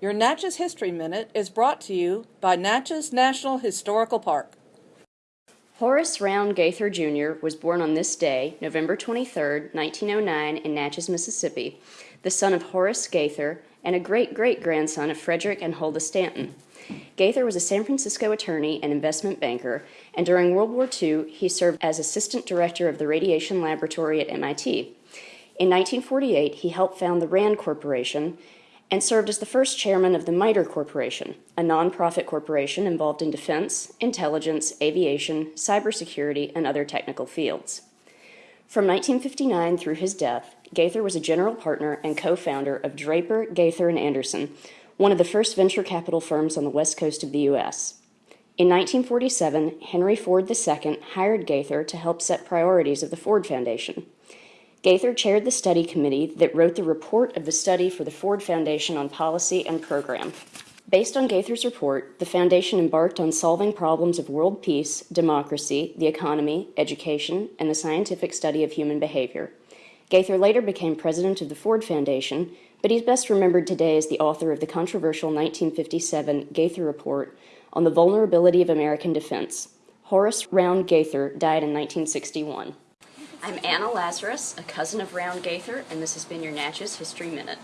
Your Natchez History Minute is brought to you by Natchez National Historical Park. Horace Rowan Gaither Jr. was born on this day, November 23, 1909, in Natchez, Mississippi, the son of Horace Gaither and a great great grandson of Frederick and Huldah Stanton. Gaither was a San Francisco attorney and investment banker, and during World War II, he served as assistant director of the radiation laboratory at MIT. In 1948, he helped found the RAND Corporation and served as the first chairman of the MITRE Corporation, a nonprofit corporation involved in defense, intelligence, aviation, cybersecurity, and other technical fields. From 1959 through his death, Gaither was a general partner and co-founder of Draper, Gaither, and Anderson, one of the first venture capital firms on the west coast of the U.S. In 1947, Henry Ford II hired Gaither to help set priorities of the Ford Foundation. Gaither chaired the study committee that wrote the report of the study for the Ford Foundation on policy and program. Based on Gaither's report, the foundation embarked on solving problems of world peace, democracy, the economy, education, and the scientific study of human behavior. Gaither later became president of the Ford Foundation, but he's best remembered today as the author of the controversial 1957 Gaither Report on the vulnerability of American defense. Horace Rowan Gaither died in 1961. I'm Anna Lazarus, a cousin of Rowan Gaither, and this has been your Natchez History Minute.